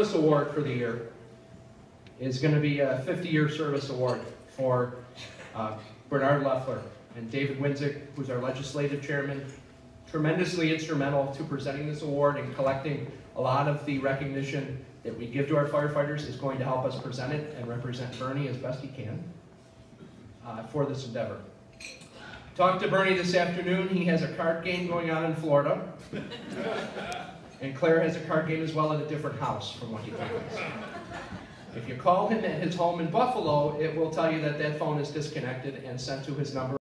service award for the year is going to be a 50-year service award for uh, Bernard Leffler and David Winzik, who's our legislative chairman, tremendously instrumental to presenting this award and collecting a lot of the recognition that we give to our firefighters is going to help us present it and represent Bernie as best he can uh, for this endeavor. Talked to Bernie this afternoon. He has a card game going on in Florida. And Claire has a card game as well at a different house, from what he told. If you call him at his home in Buffalo, it will tell you that that phone is disconnected and sent to his number